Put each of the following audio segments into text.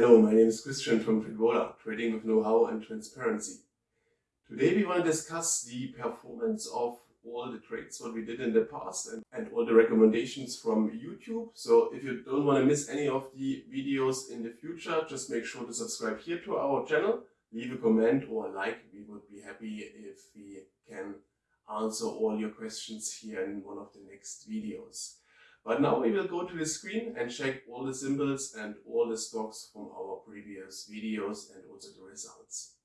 Hello, my name is Christian from Tradwola, trading with know-how and transparency. Today we want to discuss the performance of all the trades what we did in the past and, and all the recommendations from YouTube. So if you don't want to miss any of the videos in the future, just make sure to subscribe here to our channel, leave a comment or a like. We would be happy if we can answer all your questions here in one of the next videos. But now we will go to the screen and check all the symbols and all the stocks from our previous videos and also the results.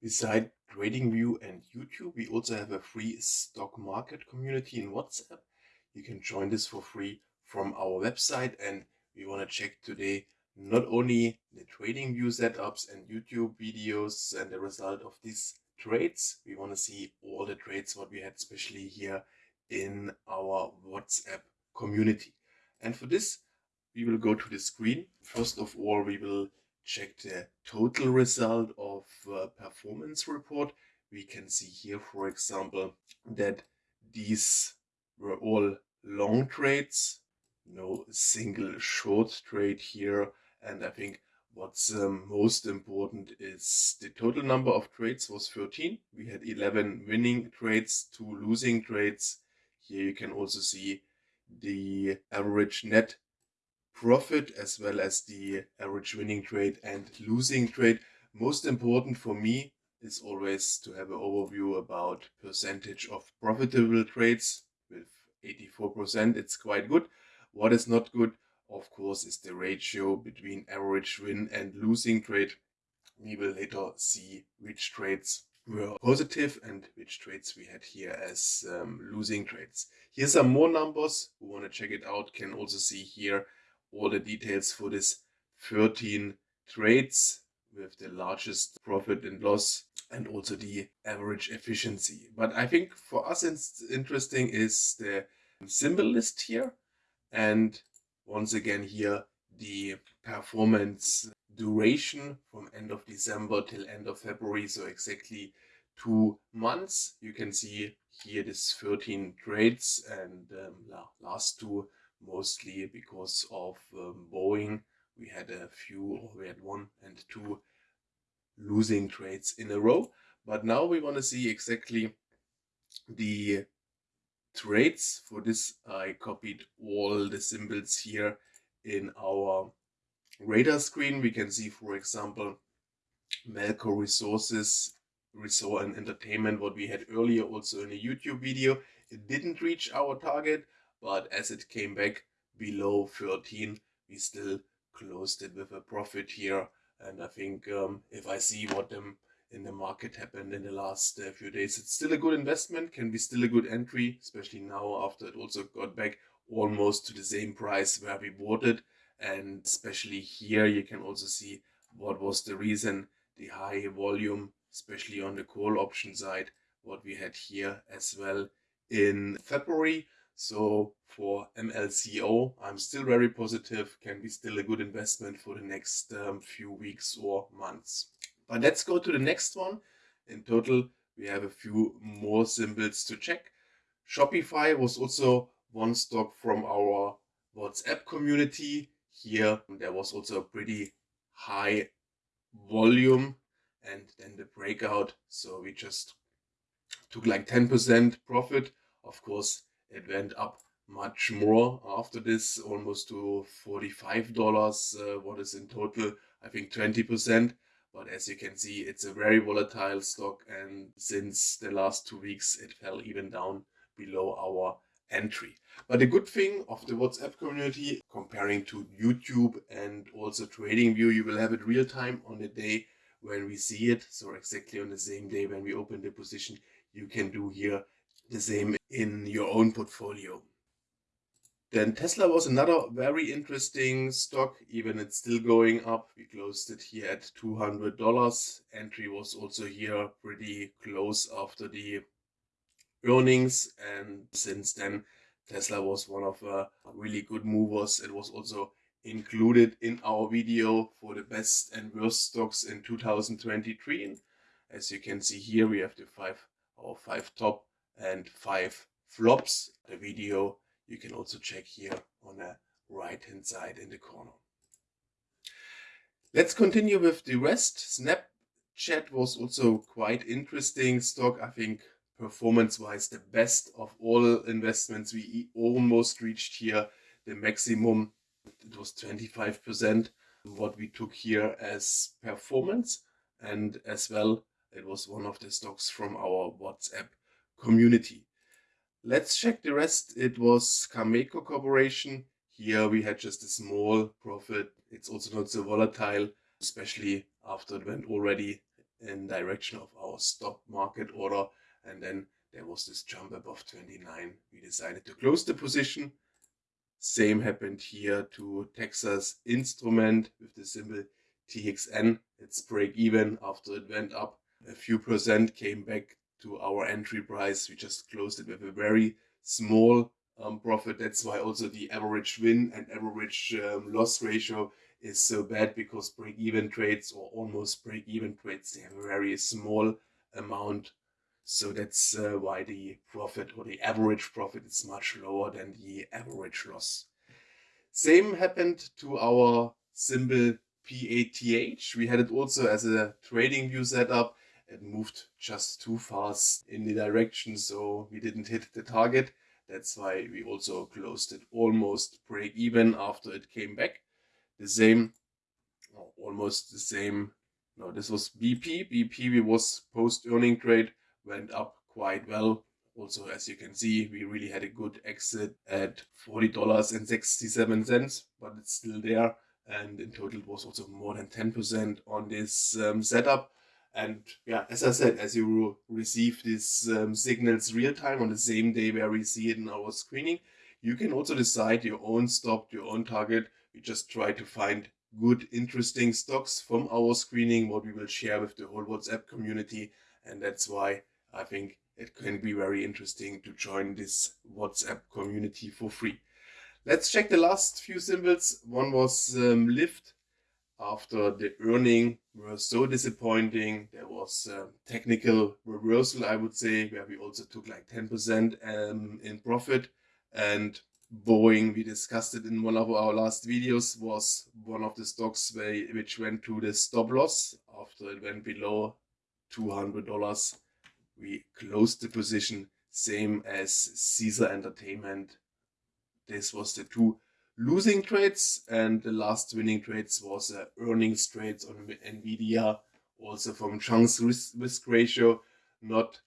Beside TradingView and YouTube, we also have a free stock market community in WhatsApp. You can join this for free from our website and we want to check today not only the TradingView setups and YouTube videos and the result of these trades, we want to see all the trades what we had especially here in our WhatsApp community. And for this, we will go to the screen. First of all, we will check the total result of uh, performance report. We can see here, for example, that these were all long trades, no single short trade here. And I think what's um, most important is the total number of trades was 13. We had 11 winning trades, two losing trades. Here you can also see the average net profit as well as the average winning trade and losing trade. Most important for me is always to have an overview about percentage of profitable trades with 84%. It's quite good. What is not good, of course, is the ratio between average win and losing trade. We will later see which trades were positive and which trades we had here as um, losing trades. Here's some more numbers. Who want to check it out can also see here all the details for this 13 trades with the largest profit and loss and also the average efficiency. But I think for us it's interesting is the symbol list here and once again here the performance duration from end of December till end of February so exactly two months you can see here this 13 trades and um, last two mostly because of um, Boeing. We had a few, or we had one and two losing trades in a row. But now we want to see exactly the trades. For this, I copied all the symbols here in our radar screen. We can see, for example, Melco Resources, Resort and Entertainment, what we had earlier also in a YouTube video. It didn't reach our target, but as it came back below 13 we still closed it with a profit here and I think um, if I see what them in the market happened in the last uh, few days it's still a good investment can be still a good entry especially now after it also got back almost to the same price where we bought it and especially here you can also see what was the reason the high volume especially on the call option side what we had here as well in February so for MLCO, I'm still very positive, can be still a good investment for the next um, few weeks or months. But let's go to the next one. In total, we have a few more symbols to check. Shopify was also one stock from our WhatsApp community. Here, there was also a pretty high volume and then the breakout. So we just took like 10% profit. Of course, it went up much more after this, almost to $45, uh, what is in total, I think 20%. But as you can see, it's a very volatile stock. And since the last two weeks, it fell even down below our entry. But the good thing of the WhatsApp community, comparing to YouTube and also TradingView, you will have it real time on the day when we see it. So exactly on the same day when we open the position, you can do here the same in your own portfolio. Then Tesla was another very interesting stock, even it's still going up. We closed it here at $200. Entry was also here pretty close after the earnings. And since then, Tesla was one of uh, really good movers. It was also included in our video for the best and worst stocks in 2023. As you can see here, we have the five, our five top and five flops. The video you can also check here on the right hand side in the corner. Let's continue with the rest. Snapchat was also quite interesting stock. I think performance wise the best of all investments. We almost reached here the maximum. It was 25% what we took here as performance and as well it was one of the stocks from our WhatsApp community. Let's check the rest. It was Cameco Corporation. Here we had just a small profit. It's also not so volatile, especially after it went already in direction of our stop market order. And then there was this jump above 29. We decided to close the position. Same happened here to Texas Instrument with the symbol TXN. It's break even after it went up a few percent, came back to our entry price. We just closed it with a very small um, profit. That's why also the average win and average um, loss ratio is so bad because break-even trades or almost break-even trades, they have a very small amount. So that's uh, why the profit or the average profit is much lower than the average loss. Same happened to our symbol PATH. We had it also as a trading view setup it moved just too fast in the direction so we didn't hit the target. That's why we also closed it almost break even after it came back. The same almost the same. No this was bp bp we was post earning trade went up quite well also as you can see we really had a good exit at $40.67 but it's still there and in total it was also more than 10% on this um, setup and yeah, as I said, as you receive these um, signals real time on the same day where we see it in our screening, you can also decide your own stop, your own target. We just try to find good, interesting stocks from our screening, what we will share with the whole WhatsApp community. And that's why I think it can be very interesting to join this WhatsApp community for free. Let's check the last few symbols. One was um, Lyft after the earning were so disappointing. There was a technical reversal, I would say, where we also took like 10% um, in profit. And Boeing, we discussed it in one of our last videos, was one of the stocks which went to the stop loss after it went below $200. We closed the position, same as Caesar Entertainment. This was the two losing trades and the last winning trades was uh, earnings trades on Nvidia also from chance risk, risk ratio not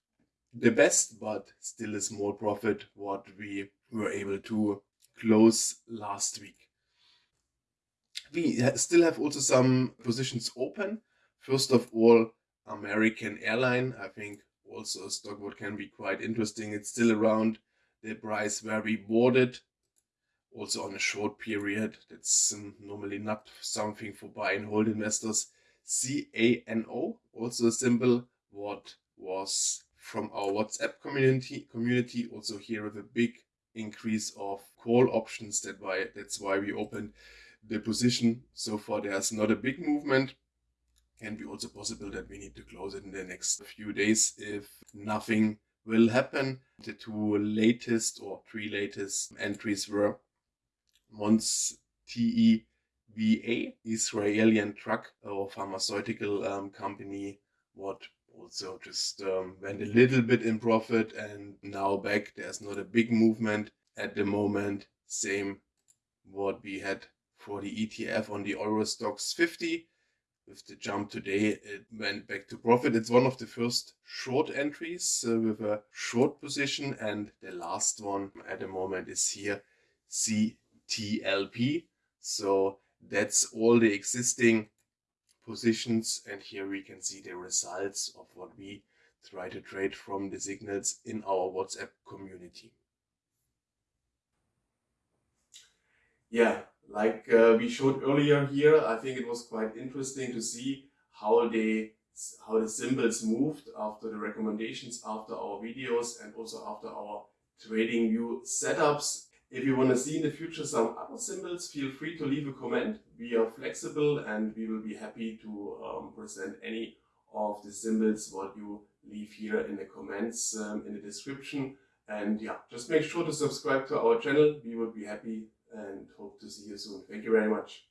the best but still a small profit what we were able to close last week. We still have also some positions open. First of all, American Airline, I think also a stock what can be quite interesting. It's still around the price where we bought it also on a short period. That's um, normally not something for buy and hold investors. CANO, also a symbol what was from our WhatsApp community, community also here with a big increase of call options. That why That's why we opened the position. So far there's not a big movement. Can be also possible that we need to close it in the next few days if nothing will happen. The two latest or three latest entries were Mons TEVA, Israeli truck or pharmaceutical um, company, what also just um, went a little bit in profit and now back. There's not a big movement at the moment. Same what we had for the ETF on the Euro Stoxx 50. With the jump today, it went back to profit. It's one of the first short entries uh, with a short position and the last one at the moment is here, CTLP. So that's all the existing positions. And here we can see the results of what we try to trade from the signals in our WhatsApp community. Yeah, like uh, we showed earlier here, I think it was quite interesting to see how they how the symbols moved after the recommendations, after our videos and also after our trading view setups if you want to see in the future some other symbols, feel free to leave a comment. We are flexible and we will be happy to um, present any of the symbols what you leave here in the comments um, in the description. And yeah, just make sure to subscribe to our channel. We will be happy and hope to see you soon. Thank you very much.